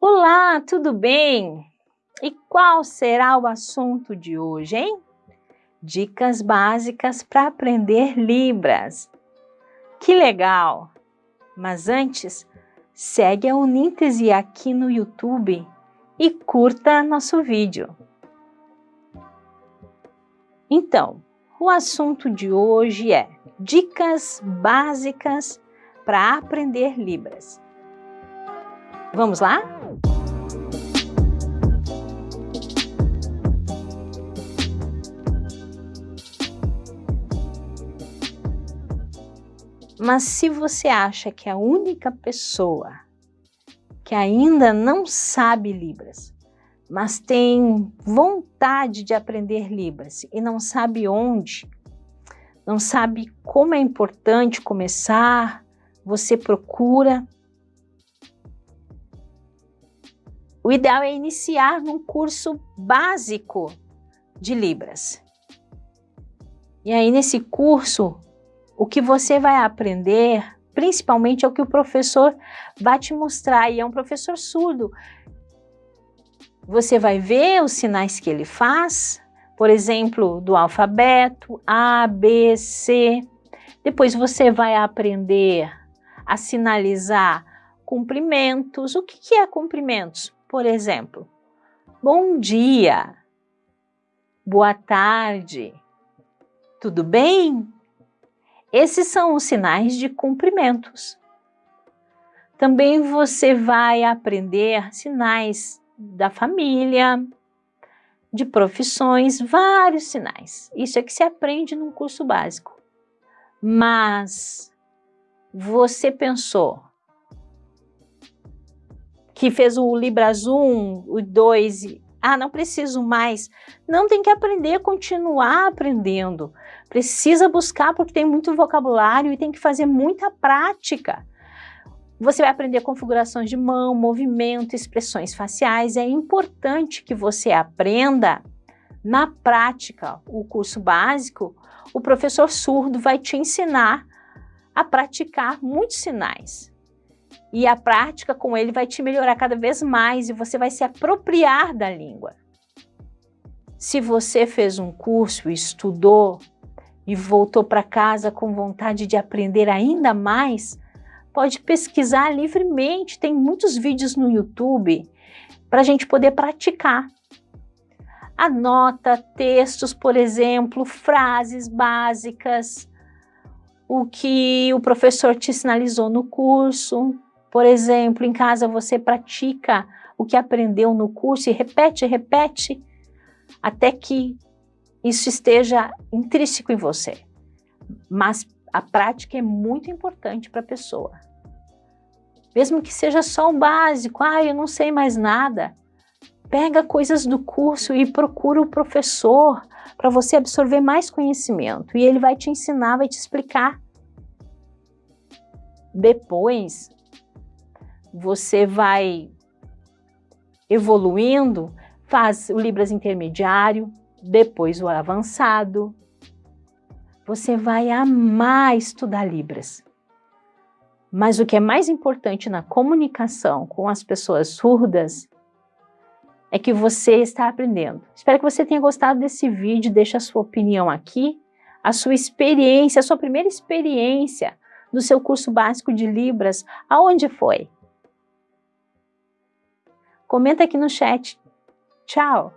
Olá, tudo bem? E qual será o assunto de hoje, hein? Dicas básicas para aprender Libras. Que legal! Mas antes, segue a Uníntese aqui no YouTube e curta nosso vídeo. Então, o assunto de hoje é dicas básicas para aprender Libras. Vamos lá? Mas se você acha que é a única pessoa que ainda não sabe Libras, mas tem vontade de aprender Libras e não sabe onde, não sabe como é importante começar, você procura O ideal é iniciar num curso básico de Libras. E aí, nesse curso, o que você vai aprender, principalmente, é o que o professor vai te mostrar, e é um professor surdo. Você vai ver os sinais que ele faz, por exemplo, do alfabeto, A, B, C. Depois você vai aprender a sinalizar cumprimentos. O que, que é cumprimentos? Por exemplo, bom dia, boa tarde, tudo bem? Esses são os sinais de cumprimentos. Também você vai aprender sinais da família, de profissões, vários sinais. Isso é que se aprende num curso básico. Mas você pensou, que fez o Libras 1, o 2, ah, não preciso mais. Não tem que aprender, continuar aprendendo. Precisa buscar porque tem muito vocabulário e tem que fazer muita prática. Você vai aprender configurações de mão, movimento, expressões faciais. É importante que você aprenda na prática. O curso básico, o professor surdo vai te ensinar a praticar muitos sinais e a prática com ele vai te melhorar cada vez mais e você vai se apropriar da língua. Se você fez um curso, estudou e voltou para casa com vontade de aprender ainda mais, pode pesquisar livremente, tem muitos vídeos no YouTube para a gente poder praticar. Anota textos, por exemplo, frases básicas, o que o professor te sinalizou no curso, por exemplo, em casa você pratica o que aprendeu no curso e repete, repete, até que isso esteja intrínseco em você. Mas a prática é muito importante para a pessoa. Mesmo que seja só o básico, ah, eu não sei mais nada, pega coisas do curso e procura o professor para você absorver mais conhecimento e ele vai te ensinar, vai te explicar. Depois, você vai evoluindo, faz o Libras intermediário, depois o avançado. Você vai amar estudar Libras. Mas o que é mais importante na comunicação com as pessoas surdas é que você está aprendendo. Espero que você tenha gostado desse vídeo, deixe a sua opinião aqui, a sua experiência, a sua primeira experiência no seu curso básico de Libras, aonde foi? Comenta aqui no chat. Tchau!